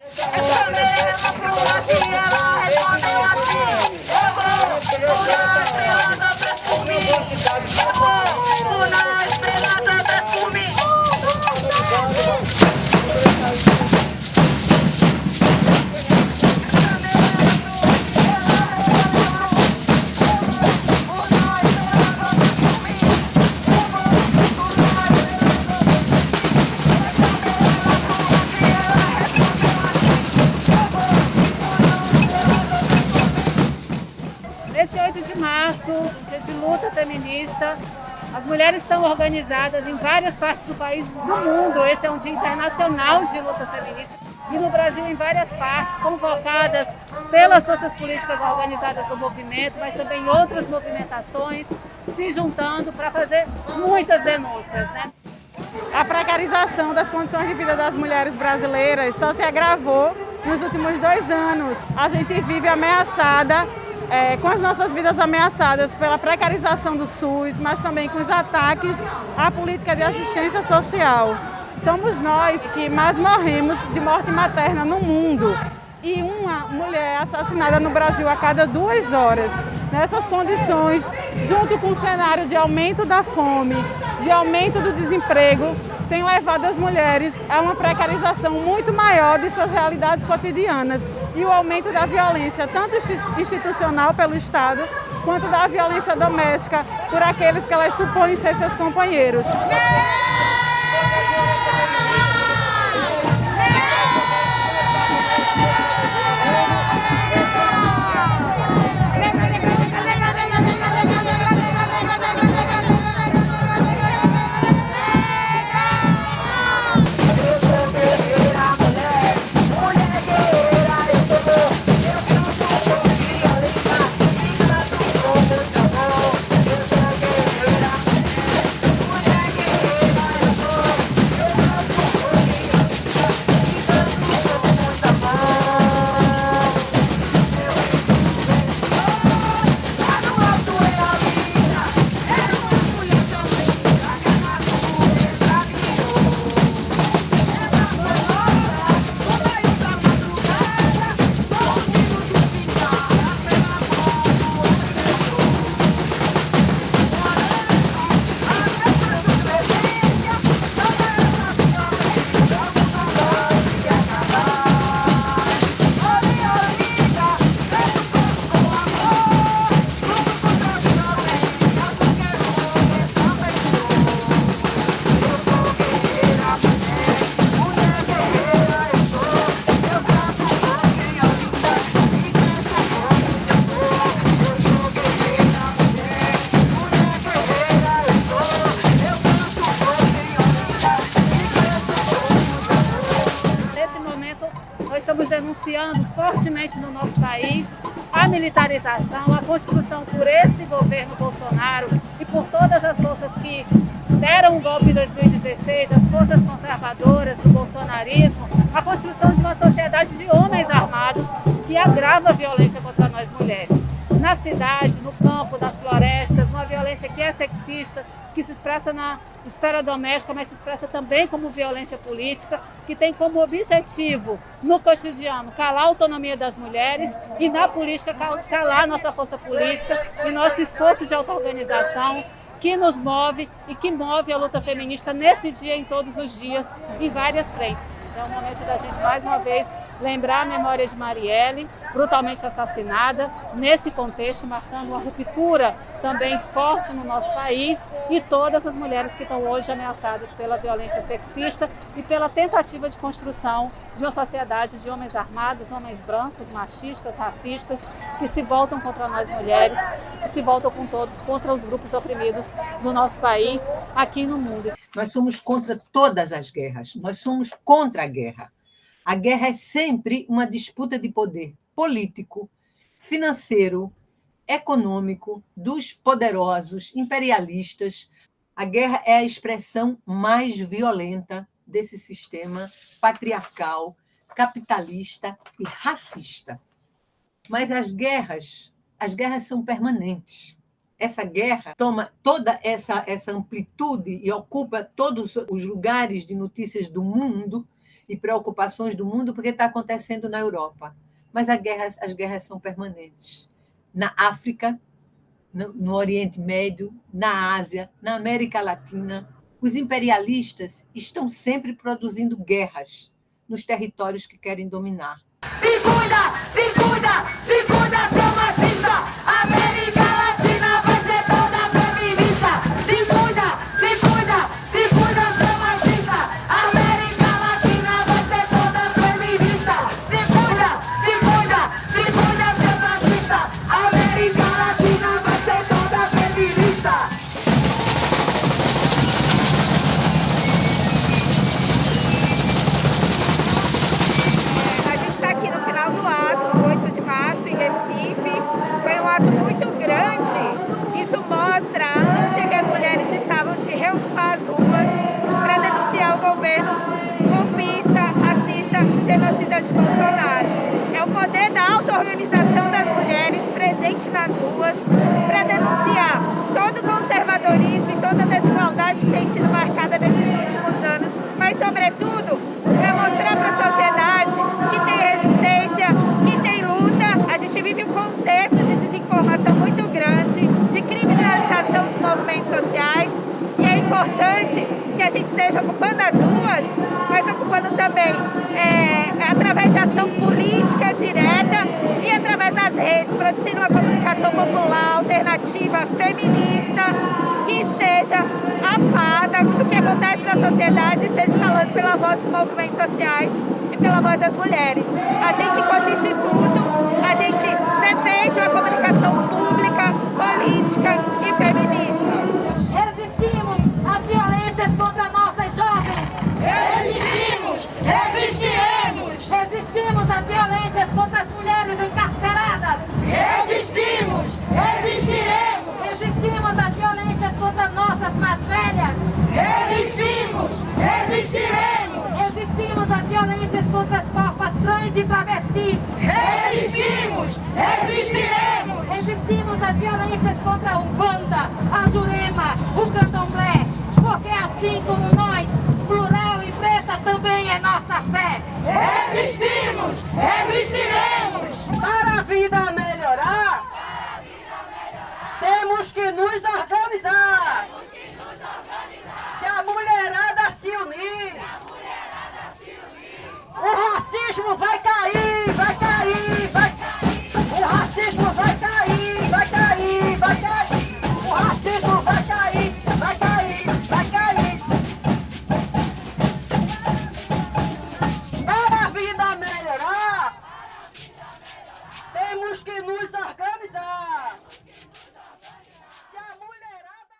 Nesse dia de luta feminista, as mulheres estão organizadas em várias partes do país do mundo. Esse é um dia internacional de luta feminista. E no Brasil, em várias partes, convocadas pelas forças políticas organizadas do movimento, mas também outras movimentações se juntando para fazer muitas denúncias. Né? A precarização das condições de vida das mulheres brasileiras só se agravou nos últimos dois anos. A gente vive ameaçada é, com as nossas vidas ameaçadas pela precarização do SUS, mas também com os ataques à política de assistência social. Somos nós que mais morremos de morte materna no mundo e uma mulher assassinada no Brasil a cada duas horas. Nessas condições, junto com o cenário de aumento da fome, de aumento do desemprego, tem levado as mulheres a uma precarização muito maior de suas realidades cotidianas e o aumento da violência, tanto institucional pelo Estado, quanto da violência doméstica por aqueles que elas supõem ser seus companheiros. Denunciando fortemente no nosso país a militarização, a constituição por esse governo Bolsonaro e por todas as forças que deram o golpe em 2016, as forças conservadoras do bolsonarismo, a construção de uma sociedade de homens armados que agrava a violência contra nós mulheres. Na cidade, no campo, nas florestas, violência que é sexista, que se expressa na esfera doméstica, mas se expressa também como violência política, que tem como objetivo, no cotidiano, calar a autonomia das mulheres e na política calar nossa força política e nosso esforço de auto-organização, que nos move e que move a luta feminista nesse dia, em todos os dias, em várias frentes. É o momento da gente, mais uma vez, lembrar a memória de Marielle, brutalmente assassinada, nesse contexto, marcando uma ruptura também forte no nosso país e todas as mulheres que estão hoje ameaçadas pela violência sexista e pela tentativa de construção de uma sociedade de homens armados, homens brancos, machistas, racistas, que se voltam contra nós mulheres, que se voltam com todo, contra os grupos oprimidos do nosso país, aqui no mundo. Nós somos contra todas as guerras, nós somos contra a guerra. A guerra é sempre uma disputa de poder político, financeiro, econômico dos poderosos imperialistas. A guerra é a expressão mais violenta desse sistema patriarcal, capitalista e racista. Mas as guerras, as guerras são permanentes. Essa guerra toma toda essa, essa amplitude e ocupa todos os lugares de notícias do mundo e preocupações do mundo porque está acontecendo na Europa. Mas guerra, as guerras são permanentes. Na África, no, no Oriente Médio, na Ásia, na América Latina, os imperialistas estão sempre produzindo guerras nos territórios que querem dominar. Se cuida, se cuida, se cuida, seu ruas para denunciar todo o conservadorismo e toda a desigualdade que tem sido marcada nesses últimos anos, mas, sobretudo, para mostrar para a sociedade que tem resistência, que tem luta. A gente vive um contexto de desinformação muito grande, de criminalização dos movimentos sociais, e é importante que a gente esteja ocupando redes, produzindo uma comunicação popular, alternativa, feminista, que esteja a par do que acontece na sociedade esteja falando pela voz dos movimentos sociais e pela voz das mulheres. A gente, enquanto instituto, a gente defende uma comunicação pública, política corpas trans e travestis! Resistimos! Resistiremos! Resistimos às violências contra a Umbanda, a Jurema, o Candomblé, porque assim como nós, plural e preta também é nossa fé. Resistimos, resistiremos.